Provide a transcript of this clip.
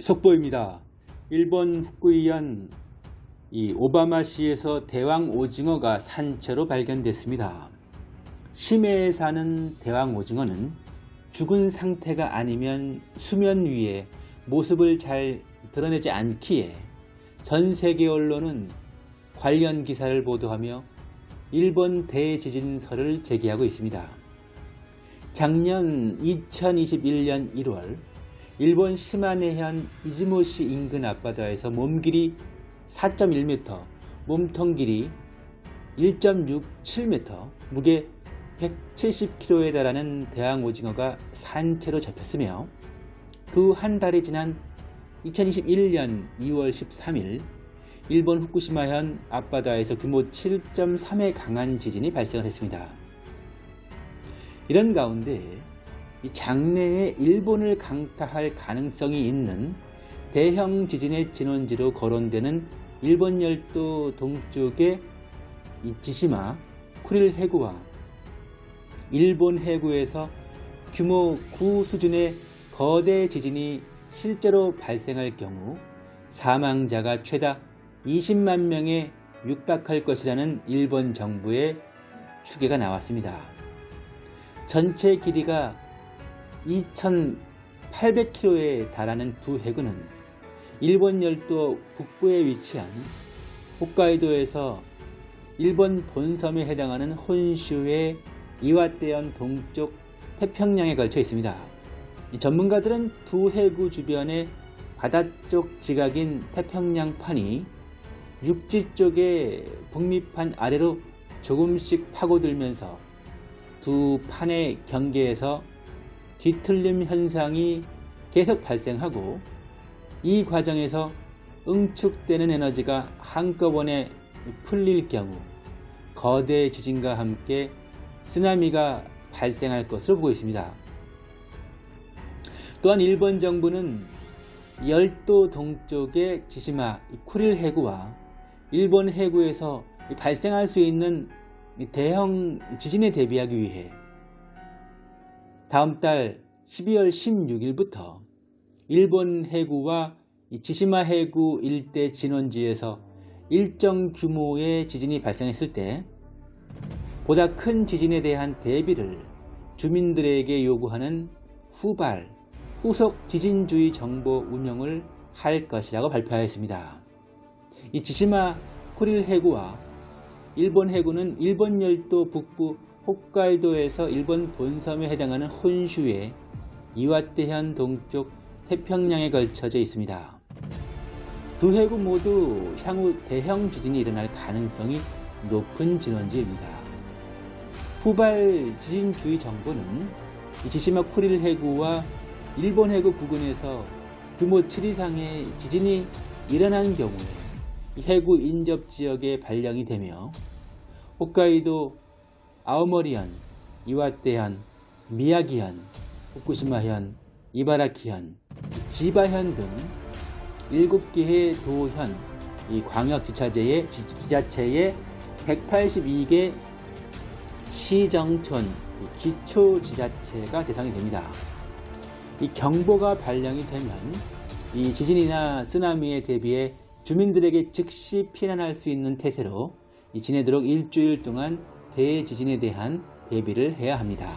속보입니다. 일본 후쿠이현 이 오바마시에서 대왕 오징어가 산채로 발견됐습니다. 심해에 사는 대왕 오징어는 죽은 상태가 아니면 수면 위에 모습을 잘 드러내지 않기에 전 세계 언론은 관련 기사를 보도하며 일본 대지진설을 제기하고 있습니다. 작년 2021년 1월 일본 시마네현 이즈모시 인근 앞바다에서 몸길이 4.1m, 몸통 길이 1.67m, 무게 170kg에 달하는 대왕 오징어가 산채로 잡혔으며 그 한 달이 지난 2021년 2월 13일 일본 후쿠시마현 앞바다에서 규모 7.3의 강한 지진이 발생을 했습니다. 이런 가운데 장래에 일본을 강타할 가능성이 있는 대형 지진의 진원지로 거론되는 일본 열도 동쪽의 지시마 쿠릴 해구와 일본 해구에서 규모 9 수준의 거대 지진이 실제로 발생할 경우 사망자가 최다 20만 명에 육박할 것이라는 일본 정부의 추계가 나왔습니다. 전체 길이가 2,800km에 달하는 두 해구는 일본 열도 북부에 위치한 홋카이도에서 일본 본섬에 해당하는 혼슈의 이와떼현 동쪽 태평양에 걸쳐 있습니다. 전문가들은 두 해구 주변의 바다 쪽 지각인 태평양판이 육지 쪽의 북미판 아래로 조금씩 파고들면서 두 판의 경계에서 뒤틀림 현상이 계속 발생하고 이 과정에서 응축되는 에너지가 한꺼번에 풀릴 경우 거대 지진과 함께 쓰나미가 발생할 것으로 보고 있습니다. 또한 일본 정부는 열도 동쪽의 지시마 쿠릴 해구와 일본 해구에서 발생할 수 있는 대형 지진에 대비하기 위해 다음 달 12월 16일부터 일본 해구와 지시마 해구 일대 진원지에서 일정 규모의 지진이 발생했을 때 보다 큰 지진에 대한 대비를 주민들에게 요구하는 후발, 후속 지진주의 정보 운영을 할 것이라고 발표하였습니다. 이 지시마 쿠릴 해구와 일본 해구는 일본 열도 북부 홋카이도에서 일본 본섬에 해당하는 혼슈의 이와떼현 동쪽 태평양에 걸쳐져 있습니다. 두 해구 모두 향후 대형 지진이 일어날 가능성이 높은 진원지입니다. 후발 지진 주의 정보는 지시마 쿠릴 해구와 일본 해구 부근에서 규모 7 이상의 지진이 일어난 경우에 해구 인접 지역에 발령이 되며 홋카이도 아오머리현, 이와떼현, 미야기현, 후쿠시마현, 이바라키현, 지바현 등 7개의 도현, 이 광역지자체의 지자체의 182개 시정촌, 기초지자체가 대상이 됩니다. 이 경보가 발령이 되면 이 지진이나 쓰나미에 대비해 주민들에게 즉시 피난할 수 있는 태세로 지내도록 일주일 동안 대지진에 대한 대비를 해야 합니다.